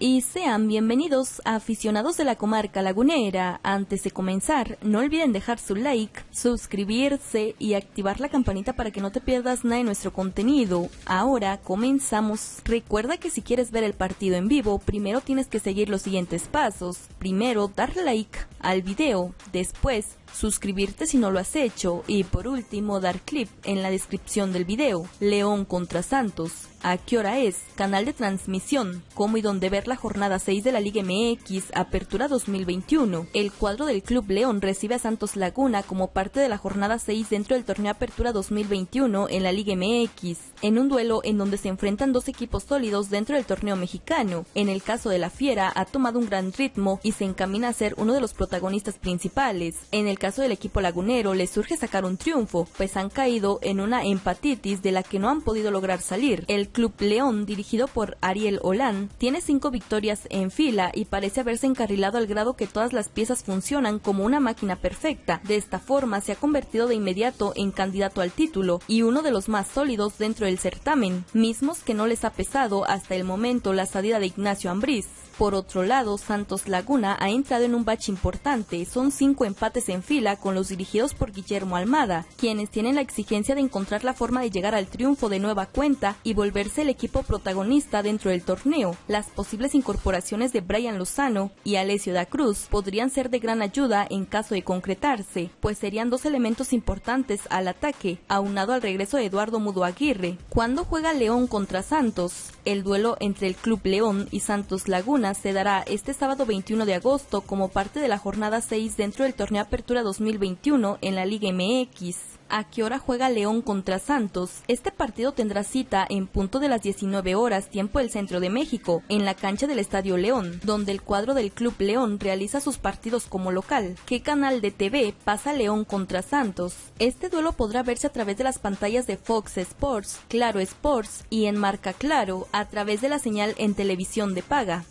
y sean bienvenidos a aficionados de la comarca lagunera. Antes de comenzar, no olviden dejar su like, suscribirse y activar la campanita para que no te pierdas nada de nuestro contenido. Ahora comenzamos. Recuerda que si quieres ver el partido en vivo, primero tienes que seguir los siguientes pasos. Primero, dar like al video, después suscribirte si no lo has hecho y por último dar clip en la descripción del video. León contra Santos. ¿A qué hora es? Canal de transmisión. ¿Cómo y dónde ver la jornada 6 de la Liga MX Apertura 2021? El cuadro del Club León recibe a Santos Laguna como parte de la jornada 6 dentro del torneo Apertura 2021 en la Liga MX, en un duelo en donde se enfrentan dos equipos sólidos dentro del torneo mexicano. En el caso de la Fiera ha tomado un gran ritmo y se encamina a ser uno de los protagonistas principales. En el caso del equipo lagunero le surge sacar un triunfo, pues han caído en una empatitis de la que no han podido lograr salir. El Club León, dirigido por Ariel Olán, tiene cinco victorias en fila y parece haberse encarrilado al grado que todas las piezas funcionan como una máquina perfecta. De esta forma se ha convertido de inmediato en candidato al título y uno de los más sólidos dentro del certamen, mismos que no les ha pesado hasta el momento la salida de Ignacio Ambriz. Por otro lado, Santos Laguna ha entrado en un bache importante. Son cinco empates en fila con los dirigidos por Guillermo Almada, quienes tienen la exigencia de encontrar la forma de llegar al triunfo de nueva cuenta y volverse el equipo protagonista dentro del torneo. Las posibles incorporaciones de Brian Lozano y Alessio da Cruz podrían ser de gran ayuda en caso de concretarse, pues serían dos elementos importantes al ataque, aunado al regreso de Eduardo Mudo Aguirre. ¿Cuándo juega León contra Santos? El duelo entre el Club León y Santos Laguna se dará este sábado 21 de agosto como parte de la jornada 6 dentro del torneo Apertura 2021 en la Liga MX a qué hora juega León contra Santos. Este partido tendrá cita en punto de las 19 horas tiempo del centro de México, en la cancha del Estadio León, donde el cuadro del Club León realiza sus partidos como local. ¿Qué canal de TV pasa León contra Santos? Este duelo podrá verse a través de las pantallas de Fox Sports, Claro Sports y en Marca Claro a través de la señal en televisión de paga.